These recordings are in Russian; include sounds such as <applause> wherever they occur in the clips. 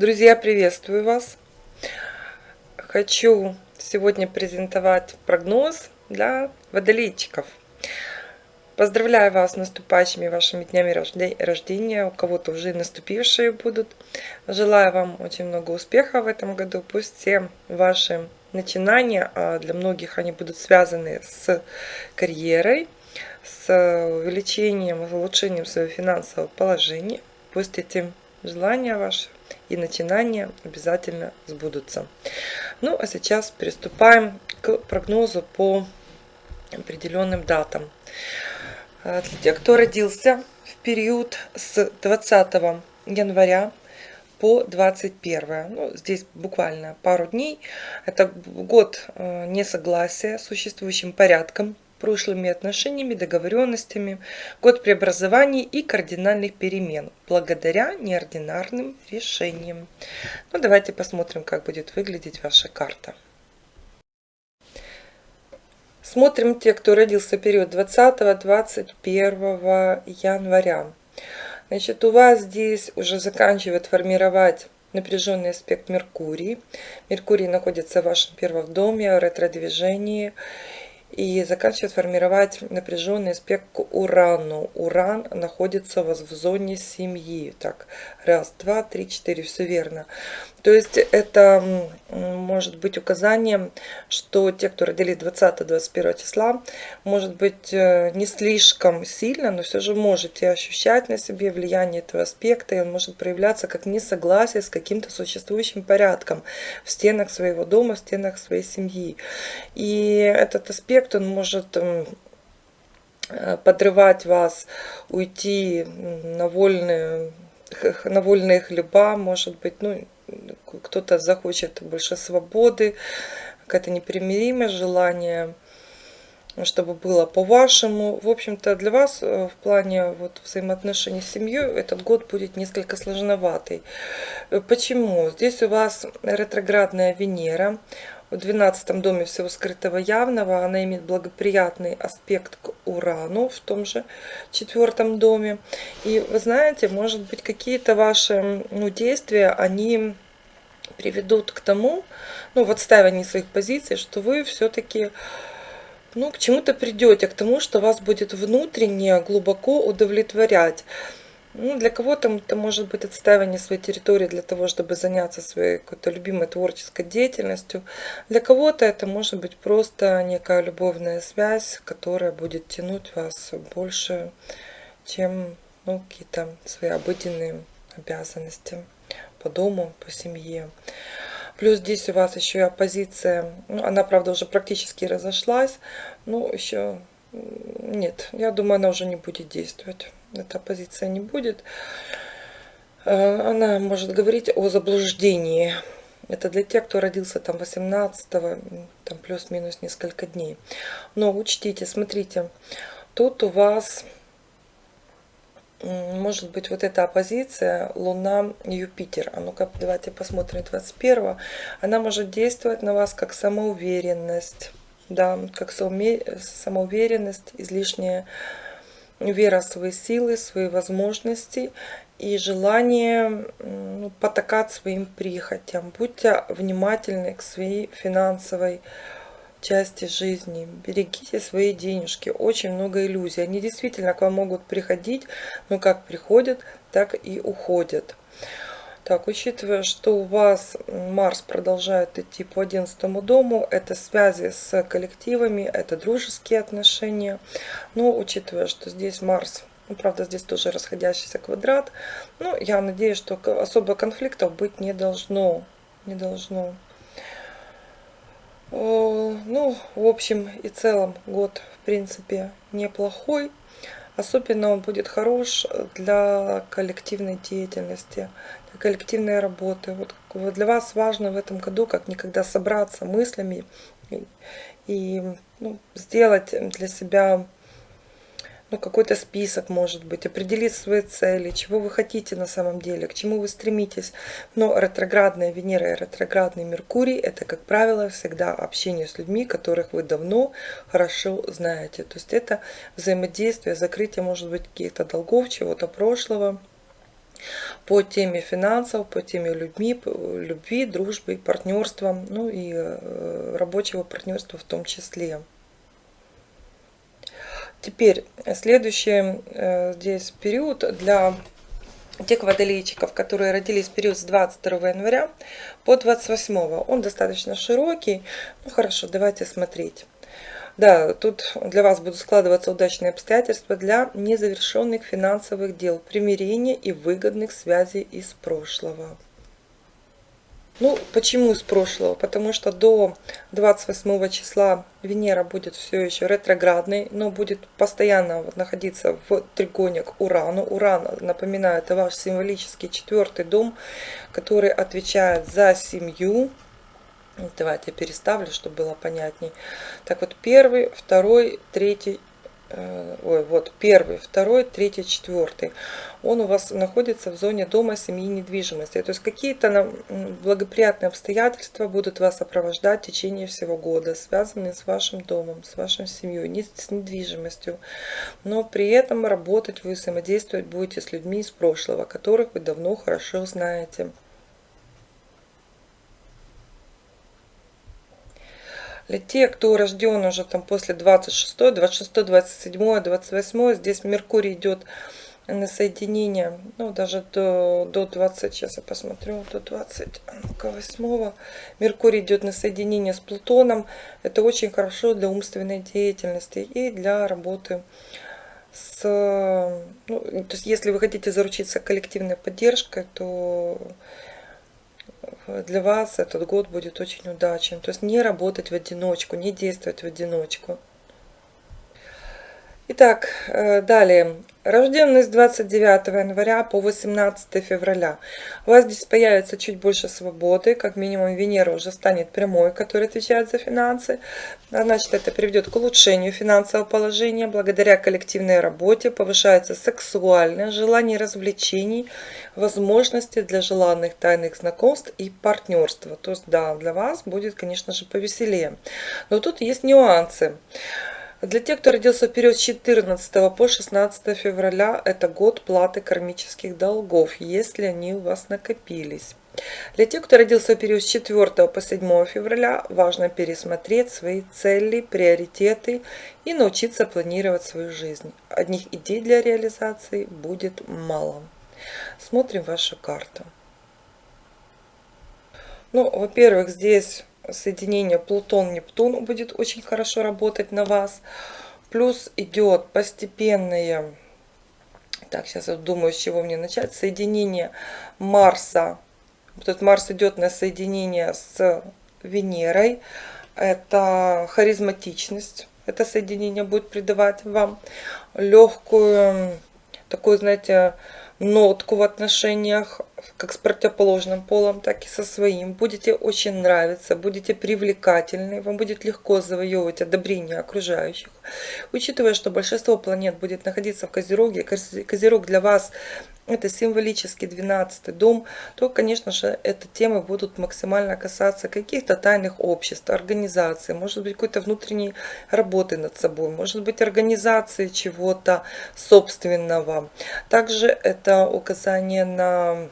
Друзья, приветствую вас! Хочу сегодня презентовать прогноз для водолейчиков. Поздравляю вас с наступающими вашими днями рождения, у кого-то уже наступившие будут. Желаю вам очень много успеха в этом году. Пусть все ваши начинания, а для многих они будут связаны с карьерой, с увеличением, улучшением своего финансового положения. Пусть эти желания ваши и начинания обязательно сбудутся. Ну, а сейчас приступаем к прогнозу по определенным датам. Для тех, кто родился в период с 20 января по 21. Ну, здесь буквально пару дней. Это год э, несогласия с существующим порядком прошлыми отношениями, договоренностями, год преобразований и кардинальных перемен, благодаря неординарным решениям. Ну, давайте посмотрим, как будет выглядеть ваша карта. Смотрим те, кто родился в период 20-21 января. Значит, у вас здесь уже заканчивает формировать напряженный аспект Меркурий. Меркурий находится в вашем первом доме, ретро-движении и заканчивает формировать напряженный аспект к Урану. Уран находится в зоне семьи. Так, раз, два, три, четыре, все верно. То есть это может быть указанием, что те, кто родились 20-21 числа, может быть э, не слишком сильно, но все же можете ощущать на себе влияние этого аспекта, и он может проявляться как несогласие с каким-то существующим порядком в стенах своего дома, в стенах своей семьи. И этот аспект, он может э, подрывать вас, уйти на вольные, на вольные хлеба, может быть, ну, кто-то захочет больше свободы, какое-то непримиримое желание, чтобы было по-вашему. В общем-то, для вас э, в плане вот, взаимоотношений с семьей этот год будет несколько сложноватый. Э, почему? Здесь у вас ретроградная Венера, в 12 доме всего скрытого явного. Она имеет благоприятный аспект к Урану в том же четвертом доме. И вы знаете, может быть, какие-то ваши ну, действия, они приведут к тому, ну, в отстаивании своих позиций, что вы все-таки ну, к чему-то придете, к тому, что вас будет внутренне глубоко удовлетворять. Ну, для кого-то это может быть отстаивание своей территории для того, чтобы заняться своей какой-то любимой творческой деятельностью. Для кого-то это может быть просто некая любовная связь, которая будет тянуть вас больше, чем ну, какие-то свои обыденные обязанности по дому, по семье. Плюс здесь у вас еще и оппозиция. Ну, она, правда, уже практически разошлась. Но еще нет, я думаю, она уже не будет действовать эта позиция не будет. Э, она может говорить о заблуждении. Это для тех, кто родился там 18 там плюс-минус несколько дней. Но учтите, смотрите, тут у вас может быть вот эта оппозиция Луна Юпитер. А ну-ка, давайте посмотрим 21 Она может действовать на вас как самоуверенность, да, как самоуверенность, излишняя вера в свои силы, свои возможности и желание ну, потакать своим прихотям. Будьте внимательны к своей финансовой части жизни. Берегите свои денежки. Очень много иллюзий. Они действительно к вам могут приходить, но как приходят, так и уходят. Так, учитывая, что у вас Марс продолжает идти по 11 дому, это связи с коллективами, это дружеские отношения. Но учитывая, что здесь Марс, ну, правда, здесь тоже расходящийся квадрат, ну, я надеюсь, что особо конфликтов быть не должно. Не должно. Ну, в общем и целом, год, в принципе, неплохой. Особенно он будет хорош для коллективной деятельности, для коллективной работы. Вот для вас важно в этом году как никогда собраться мыслями и, и ну, сделать для себя ну, какой-то список, может быть, определить свои цели, чего вы хотите на самом деле, к чему вы стремитесь. Но ретроградная Венера и ретроградный Меркурий – это, как правило, всегда общение с людьми, которых вы давно хорошо знаете. То есть это взаимодействие, закрытие, может быть, каких-то долгов, чего-то прошлого. по теме финансов, по теме людьми, любви, дружбы, партнерства, ну и э, рабочего партнерства в том числе. Теперь следующий э, здесь период для тех водолейчиков, которые родились в период с 22 января по 28. Он достаточно широкий. Ну хорошо, давайте смотреть. Да, тут для вас будут складываться удачные обстоятельства для незавершенных финансовых дел, примирения и выгодных связей из прошлого. Ну, почему из прошлого? Потому что до 28 числа Венера будет все еще ретроградной, но будет постоянно находиться в тригоне к Урану. Уран, напоминаю, это ваш символический четвертый дом, который отвечает за семью. Давайте я переставлю, чтобы было понятней. Так вот, первый, второй, третий, ой, вот первый, второй, третий, четвертый, он у вас находится в зоне дома, семьи, недвижимости. То есть какие-то благоприятные обстоятельства будут вас сопровождать в течение всего года, связанные с вашим домом, с вашей семьей, не с недвижимостью. Но при этом работать вы взаимодействовать будете с людьми из прошлого, которых вы давно хорошо знаете. Для тех, кто рожден уже там после 26, 26, 27, 28, здесь Меркурий идет на соединение, ну даже до, до 20, сейчас я посмотрю, до 28 Меркурий идет на соединение с Плутоном. Это очень хорошо для умственной деятельности и для работы с... Ну, то есть если вы хотите заручиться коллективной поддержкой, то для вас этот год будет очень удачен. То есть не работать в одиночку, не действовать в одиночку. Итак, э, далее. Рожденный с 29 января по 18 февраля. У вас здесь появится чуть больше свободы, как минимум Венера уже станет прямой, который отвечает за финансы. А значит, это приведет к улучшению финансового положения. Благодаря коллективной работе повышается сексуальное желание развлечений, возможности для желанных тайных знакомств и партнерства. То есть, да, для вас будет, конечно же, повеселее. Но тут есть нюансы. Для тех, кто родился в период с 14 по 16 февраля, это год платы кармических долгов, если они у вас накопились. Для тех, кто родился в период с 4 по 7 февраля, важно пересмотреть свои цели, приоритеты и научиться планировать свою жизнь. Одних идей для реализации будет мало. Смотрим вашу карту. Ну, во-первых, здесь соединение Плутон-Нептун будет очень хорошо работать на вас. Плюс идет постепенное, так, сейчас я думаю, с чего мне начать, соединение Марса. Вот этот Марс идет на соединение с Венерой. Это харизматичность. Это соединение будет придавать вам легкую, такую, знаете, нотку в отношениях, как с противоположным полом, так и со своим. Будете очень нравиться, будете привлекательны, вам будет легко завоевывать одобрение окружающих. Учитывая, что большинство планет будет находиться в Козероге, Козерог для вас это символический 12 дом, то, конечно же, эти темы будут максимально касаться каких-то тайных обществ, организаций, может быть, какой-то внутренней работы над собой, может быть, организации чего-то собственного. Также это указание на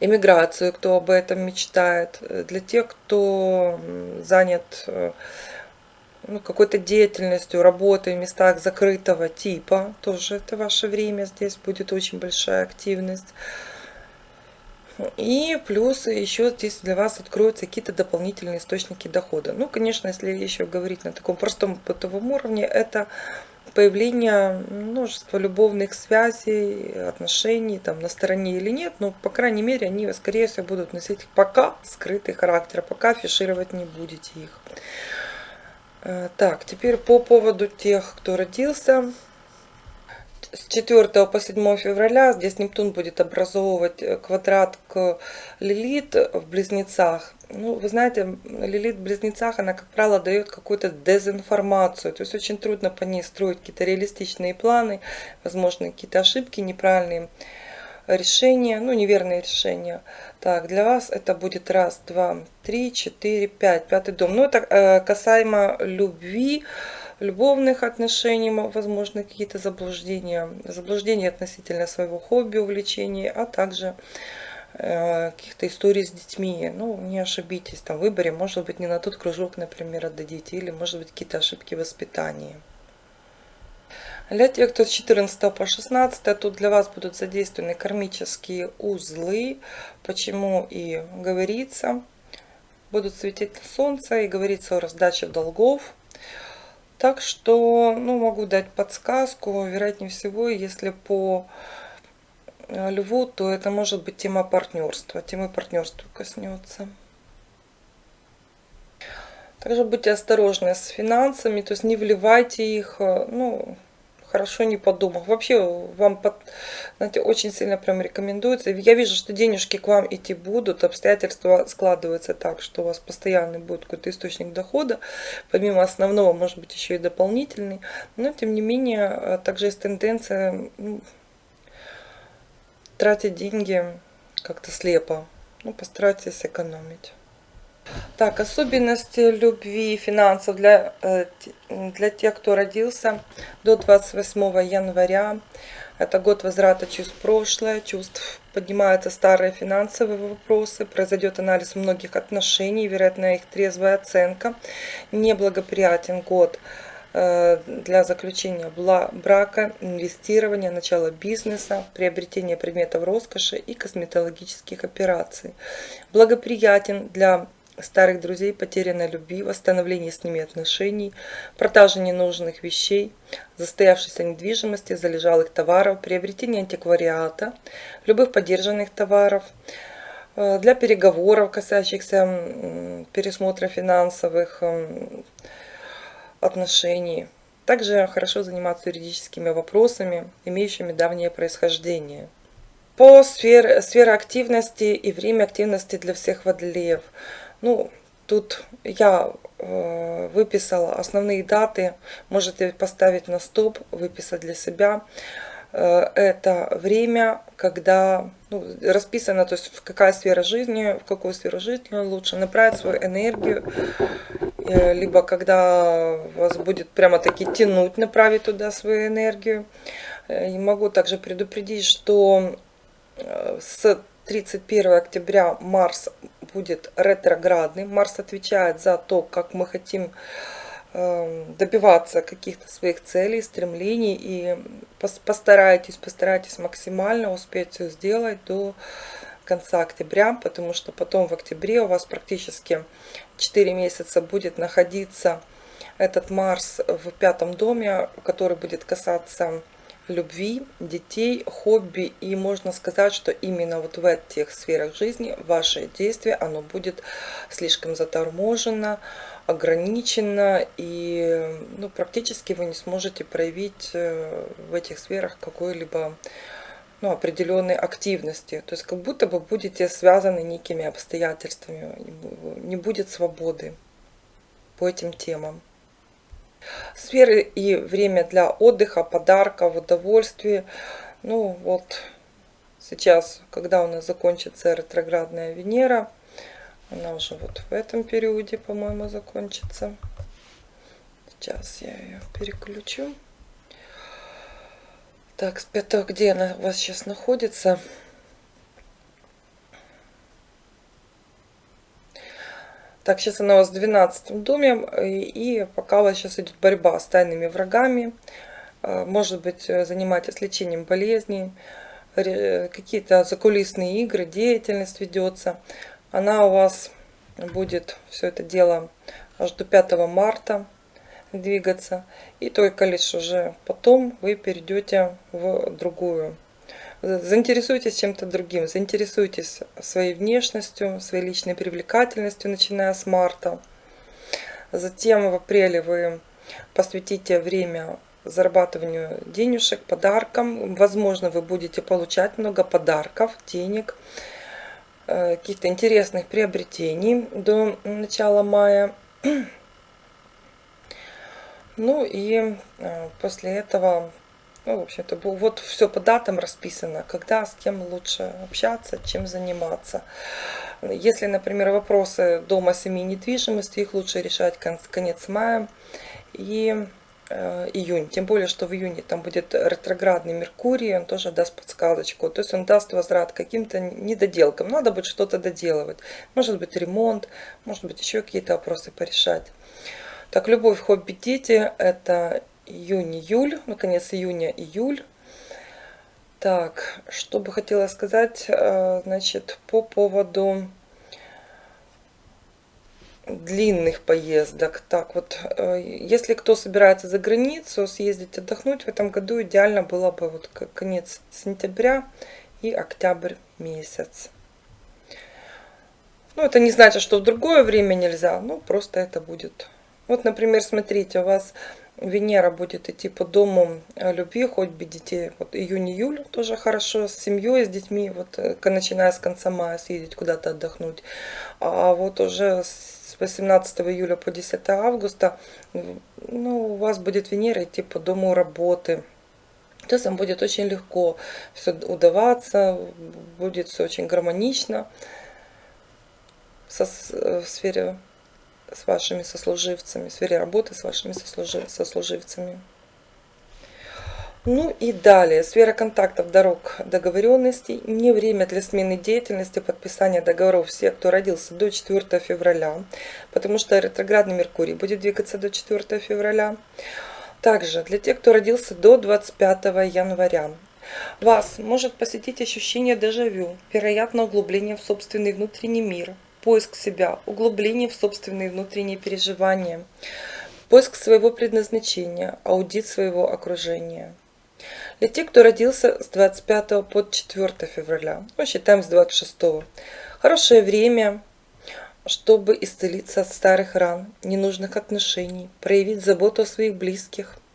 эмиграцию, кто об этом мечтает, для тех, кто занят э, ну, какой-то деятельностью, работой в местах закрытого типа. Тоже это ваше время, здесь будет очень большая активность. И плюс еще здесь для вас откроются какие-то дополнительные источники дохода. Ну, конечно, если еще говорить на таком простом бытовом уровне, это появление множества любовных связей, отношений, там, на стороне или нет, но, по крайней мере, они, скорее всего, будут носить пока скрытый характер, пока афишировать не будете их. Э, так, теперь по поводу тех, кто родился с 4 по 7 февраля. Здесь Нептун будет образовывать э, квадрат к Лилит в Близнецах. Ну, вы знаете, Лилит в Близнецах, она, как правило, дает какую-то дезинформацию. То есть очень трудно по ней строить какие-то реалистичные планы, возможно, какие-то ошибки неправильные решения, ну, неверные решения. Так, для вас это будет раз, два, три, четыре, пять, пятый дом. Ну, это э, касаемо любви, любовных отношений, возможно, какие-то заблуждения, заблуждения относительно своего хобби, увлечений, а также каких-то историй с детьми. Ну, не ошибитесь, там в выборе, может быть, не на тот кружок, например, отдадите, или, может быть, какие-то ошибки в воспитании. Для тех, кто с 14 по 16, тут для вас будут задействованы кармические узлы, почему и говорится, будут светить солнце и говорится о раздаче долгов. Так что, ну, могу дать подсказку, вероятнее всего, если по э, льву, то это может быть тема партнерства, темы партнерства коснется. Также будьте осторожны с финансами, то есть не вливайте их, э, ну, хорошо не подумав. Вообще вам знаете, очень сильно прям рекомендуется. Я вижу, что денежки к вам идти будут, обстоятельства складываются так, что у вас постоянный будет какой-то источник дохода, помимо основного, может быть, еще и дополнительный. Но, тем не менее, э, также есть тенденция ну, тратить деньги как-то слепо. Ну, постарайтесь экономить. Так, особенности любви и финансов для, э, для тех, кто родился до 28 января. Это год возврата чувств прошлое, чувств поднимаются старые финансовые вопросы, произойдет анализ многих отношений, вероятно их трезвая оценка. Неблагоприятен год э, для заключения брака, инвестирования, начала бизнеса, приобретения предметов роскоши и косметологических операций. Благоприятен для старых друзей, потерянной любви, восстановление с ними отношений, продажа ненужных вещей, застоявшейся недвижимости, залежалых товаров, приобретение антиквариата, любых поддержанных товаров, э, для переговоров, касающихся пересмотра финансовых отношений. Также хорошо заниматься юридическими вопросами, имеющими давнее происхождение. По сфере, сфере активности и время активности для всех водолеев – ну, тут я э, выписала основные даты. Можете поставить на стоп, выписать для себя. Э, это время, когда ну, расписано, то есть в какая сфера жизни, в какую сферу жизни лучше направить свою энергию, э, либо когда вас будет прямо таки тянуть направить туда свою энергию. Э, и могу также предупредить, что э, с 31 октября Марс будет ретроградный. Марс отвечает за то, как мы хотим эм, добиваться каких-то своих целей, стремлений. И постарайтесь, постарайтесь максимально успеть все сделать до конца октября, потому что потом в октябре у вас практически 4 месяца будет находиться этот Марс в пятом доме, который будет касаться любви, детей, хобби. И можно сказать, что именно вот в этих сферах жизни ваше действие, оно будет слишком заторможено, ограничено. И ну, практически вы не сможете проявить э, в этих сферах какой-либо ну, определенной активности. То есть как будто бы будете связаны некими обстоятельствами. Не будет свободы по этим темам. Сферы и время для отдыха, подарков, удовольствия. Ну вот сейчас, когда у нас закончится ретроградная Венера, она уже вот в этом периоде, по-моему, закончится. Сейчас я ее переключу. Так, с 5 где она у вас сейчас находится? Так, сейчас она у вас в 12 доме, и пока у вас сейчас идет борьба с тайными врагами. А, может быть, э, занимаетесь лечением болезней, какие-то закулисные игры, деятельность ведется. Она у вас будет все это дело аж до 5 марта двигаться. И только лишь уже потом вы перейдете в другую Заинтересуйтесь чем-то другим, заинтересуйтесь своей внешностью, своей личной привлекательностью, начиная с марта. Затем в апреле вы посвятите время зарабатыванию денежек, подаркам. Возможно, вы будете получать много подарков, денег, э, каких-то интересных приобретений до начала мая. <clears throat> Ну и э, после этого ну, в общем-то, вот все по датам расписано, когда, с кем лучше общаться, чем заниматься. Если, например, вопросы дома, семьи, недвижимости, их лучше решать конец мая. И э, июнь. Тем более, что в июне там будет ретроградный Меркурий, он тоже даст подсказочку. То есть он даст возврат каким-то недоделкам. Надо будет что-то доделывать. Может быть ремонт, может быть еще какие-то вопросы порешать. Так, любовь, хобби, дети. Это июнь-июль, ну, конец июня-июль. Так, что бы хотела сказать, э, значит, по поводу длинных поездок. Так вот, э, если кто собирается за границу съездить отдохнуть, в этом году идеально было бы вот конец сентября и октябрь месяц. Ну, это не значит, что в другое время нельзя, ну, просто это будет. Вот, например, смотрите, у вас Венера будет идти по дому э, любви, хоть бы детей. Вот июнь-июль тоже хорошо, с семьей, с детьми, вот э, начиная с конца мая съездить куда-то отдохнуть. А вот уже с 18 июля по 10 августа ну, у вас будет Венера идти по дому работы. Есть вам будет очень легко все удаваться, будет все очень гармонично э, в сфере с вашими сослуживцами, в сфере работы с вашими сослуживцами. Ну и далее, сфера контактов, дорог, договоренностей. Не время для смены деятельности, подписания договоров всех, кто родился до 4 февраля, потому что ретроградный Меркурий будет двигаться до 4 февраля. Также для тех, кто родился до 25 января, вас может посетить ощущение дежавю, вероятно углубление в собственный внутренний мир – поиск себя, углубление в собственные внутренние переживания, поиск своего предназначения, аудит своего окружения. Для тех, кто родился с 25 по 4 февраля, ну, считаем с 26. Хорошее время, чтобы исцелиться от старых ран, ненужных отношений, проявить заботу о своих близких –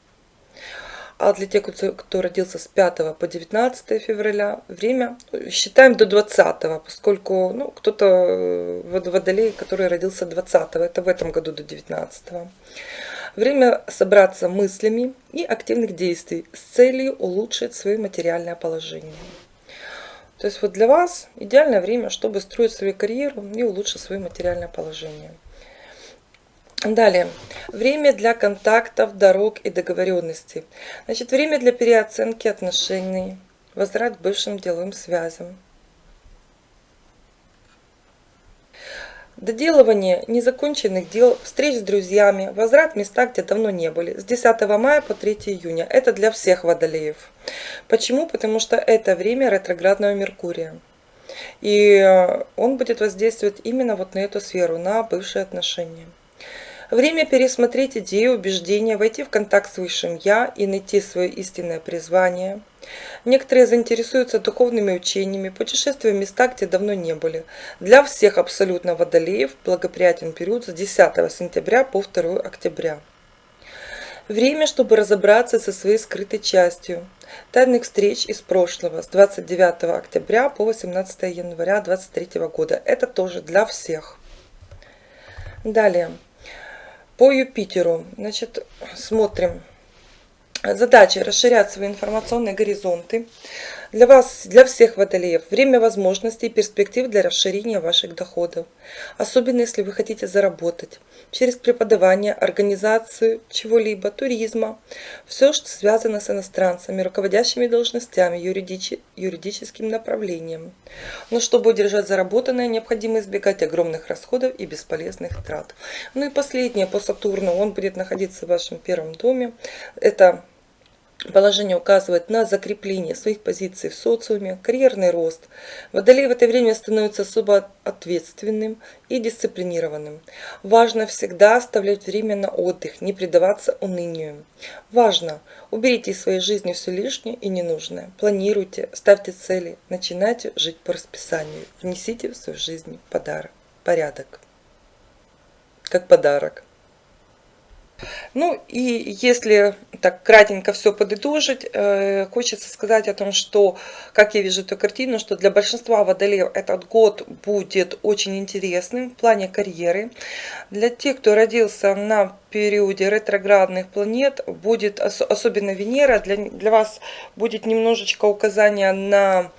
а для тех, кто, родился с 5 по 19 февраля, время считаем до 20, поскольку ну, кто-то э, водолей, который родился 20, это в этом году до 19. Время собраться мыслями и активных действий с целью улучшить свое материальное положение. То есть вот для вас идеальное время, чтобы строить свою карьеру и улучшить свое материальное положение. Далее. Время для контактов, дорог и договоренностей. Значит, время для переоценки отношений, возврат к бывшим деловым связям. Доделывание незаконченных дел, встреч с друзьями, возврат в места, где давно не были. С 10 мая по 3 июня. Это для всех водолеев. Почему? Потому что это время ретроградного Меркурия. И э, он будет воздействовать именно вот на эту сферу, на бывшие отношения. Время пересмотреть идеи, убеждения, войти в контакт с Высшим Я и найти свое истинное призвание. Некоторые заинтересуются духовными учениями, путешествуя в места, где давно не были. Для всех абсолютно водолеев благоприятен период с 10 сентября по 2 октября. Время, чтобы разобраться со своей скрытой частью. Тайных встреч из прошлого с 29 октября по 18 января 2023 года. Это тоже для всех. Далее. По Юпитеру, значит, смотрим. Задача расширять свои информационные горизонты. Для вас, для всех водолеев, время возможностей и перспектив для расширения ваших доходов. Особенно, если вы хотите заработать через преподавание, организацию чего-либо, туризма. Все, что связано с иностранцами, руководящими должностями, юридич, юридическим направлением. Но чтобы удержать заработанное, необходимо избегать огромных расходов и бесполезных трат. Ну и последнее по Сатурну. Он будет находиться в вашем первом доме. Это Положение указывает на закрепление своих позиций в социуме, карьерный рост. Водолей в это время становится особо ответственным и дисциплинированным. Важно всегда оставлять время на отдых, не предаваться унынию. Важно, уберите из своей жизни все лишнее и ненужное. Планируйте, ставьте цели, начинайте жить по расписанию. Внесите в свою жизнь подарок, порядок. Как подарок. Ну и если так кратенько все подытожить, э, хочется сказать о том, что, как я вижу эту картину, что для большинства водолеев этот год будет очень интересным в плане карьеры. Для тех, кто родился на периоде ретроградных планет, будет, особенно Венера, для, для вас будет немножечко указание на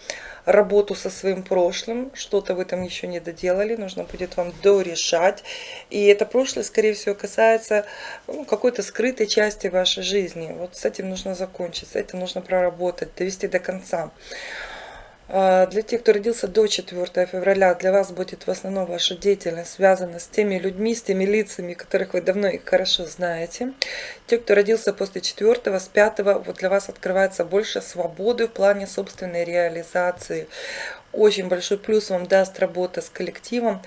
работу со своим прошлым, что-то вы там еще не доделали, нужно будет вам дорешать. И это прошлое, скорее всего, касается ну, какой-то скрытой части вашей жизни. Вот с этим нужно закончить, с этим нужно проработать, довести до конца. А, для тех, кто родился до 4 февраля, для вас будет в основном ваша деятельность связана с теми людьми, с теми лицами, которых вы давно и хорошо знаете. Те, кто родился после 4, с 5, вот для вас открывается больше свободы в плане собственной реализации. Очень большой плюс вам даст работа с коллективом.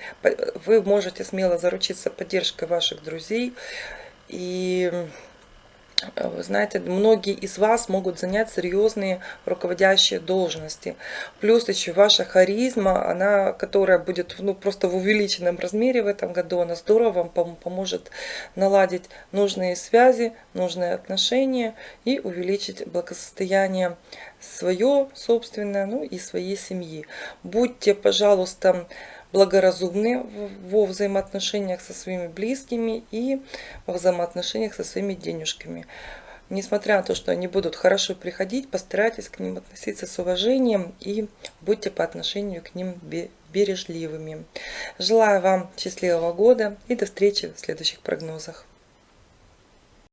Вы можете смело заручиться поддержкой ваших друзей. И Э, знаете, многие из вас могут занять серьезные руководящие должности. Плюс еще ваша харизма, она, которая будет ну, просто в увеличенном размере в этом году, она здорово вам поможет наладить нужные связи, нужные отношения и увеличить благосостояние свое собственное, ну и своей семьи. Будьте, пожалуйста, благоразумны во взаимоотношениях со своими близкими и во взаимоотношениях со своими денежками. Несмотря на то, что они будут хорошо приходить, постарайтесь к ним относиться с уважением и будьте по отношению к ним бережливыми. Желаю вам счастливого года и до встречи в следующих прогнозах.